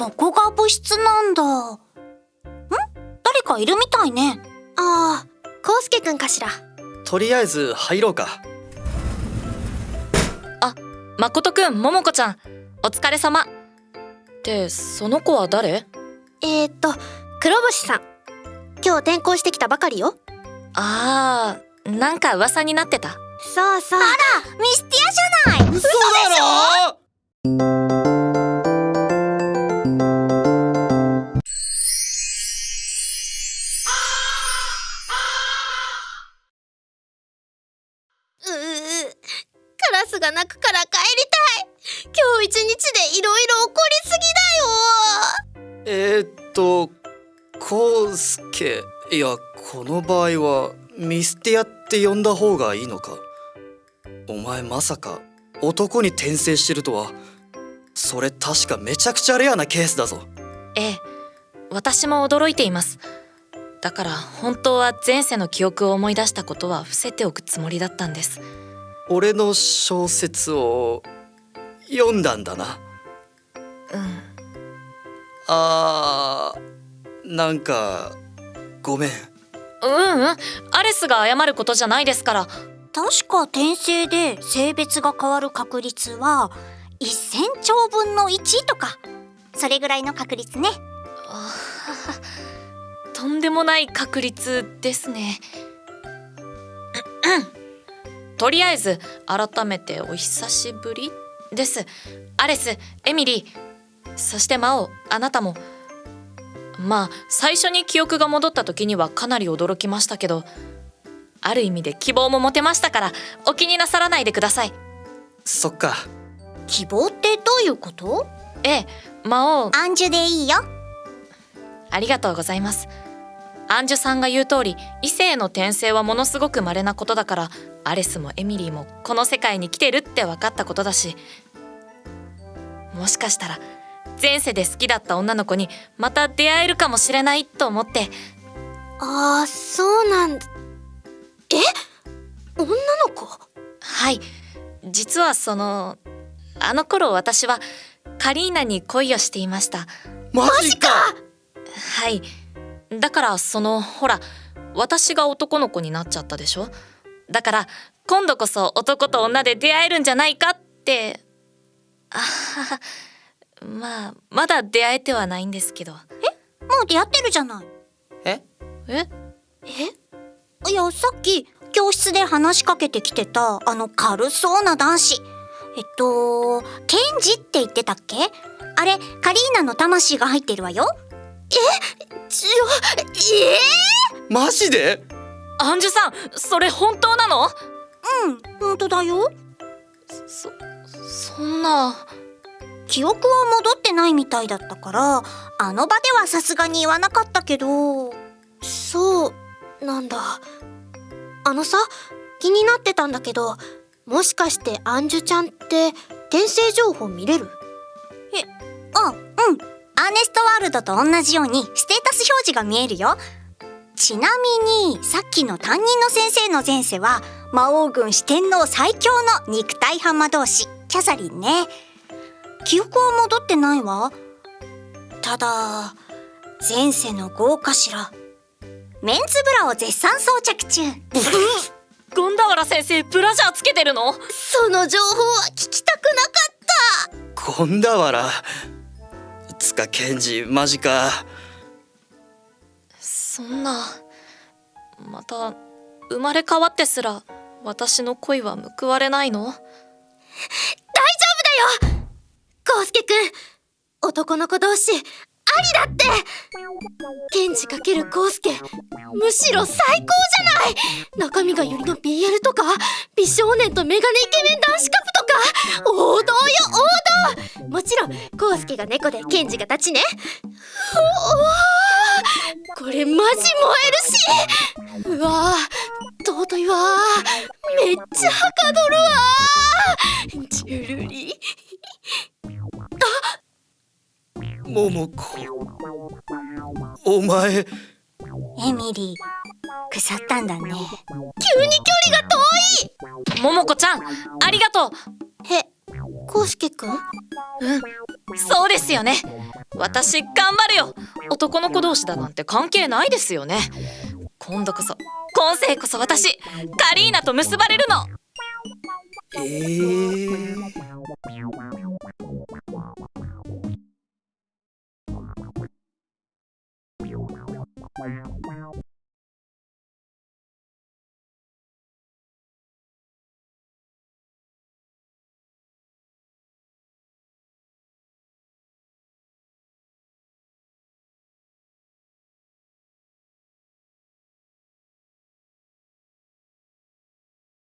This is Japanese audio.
ここが部室なんだ。ん？誰かいるみたいね。ああ康介くんかしら。とりあえず入ろうか。誠くん桃子ちゃん。お疲れ様。ってその子は誰？えー、っと黒星さん。今日転校してきたばかりよ。あーなんか噂になってた。そうそう。ミスティアじゃない。嘘だろラスが鳴くから帰りたい今日一日でいろいろ起こりすぎだよえー、っとコウスケ。いやこの場合はミスティアって呼んだ方がいいのか。お前まさか男に転生してるとは。それ確かめちゃくちゃレアなケースだぞ。ええ。私も驚いています。だから本当は前世の記憶を思い出したことは伏せておくつもりだったんです。俺の小説を読んだんだな。うん。あーなんかごめん。うんうん。アレスが謝ることじゃないですから。確か転生で性別が変わる確率は1000兆分の1とか。それぐらいの確率ね。とんでもない確率ですねとりあえず改めてお久しぶりです。アレスエミリーそして魔王あなたも。まあ最初に記憶が戻った時にはかなり驚きましたけどある意味で希望も持てましたからお気になさらないでください。そっか。希望ってどういうこと？ええ魔王アンジュでいいよ。ありがとうございますアンジュさんが言う通り異性の転生はものすごく稀なことだからアレスもエミリーもこの世界に来てるって分かったことだしもしかしたら前世で好きだった女の子にまた出会えるかもしれないと思って。ああそうなんだ。え？女の子？はい。実はそのあの頃私はカリーナに恋をしていました。マジか！はいだからそのほら私が男の子になっちゃったでしょ？だから今度こそ男と女で出会えるんじゃないかって。あははまあまだ出会えてはないんですけど。もう出会ってるじゃない。え？え？いやさっき教室で話しかけてきてたあの軽そうな男子。えっとケンジって言ってたっけ？あれカリーナの魂が入ってるわよちょえマジで？アンジュさんそれ本当なの？うん本当だよ。そそんな。記憶は戻ってないみたいだったからあの場ではさすがに言わなかったけど。そうなんだ。あのさ気になってたんだけどもしかしてアンジュちゃんって転生情報見れる？あうんアーネストワールドと同じようにステータス表示が見えるよ。ちなみにさっきの担任の先生の前世は魔王軍四天王最強の肉体派魔導士キャサリンね。記憶は戻ってないわ。ただ前世の豪華しら。メンズブラを絶賛装着中。ゴンダワラ先生ブラジャーつけてるの？その情報は聞きたくなかっゴンダワラ？つかケンジマジか。そんなまた生まれ変わってすら私の恋は報われないの？たコウスケくん男の子同士ありだって！ケンジかけるコウスケむしろ最高じゃない！中身がよりの BL とか美少年とメガネイケメン男子カップとか王道よ王道もちろんコウスケが猫でケンジが立ちね。おおこれマジ燃えるし。うわー尊いわー。めっちゃはかどるわー。ジュルリ桃子。お前。エミリー腐ったんだね。急に距離が遠い。桃子ちゃんありがとうへ、コウスケくん。そうですよね。私頑張るよ。男の子同士だなんて関係ないですよね。今度こそ今世こそ私カリーナと結ばれるの。えー、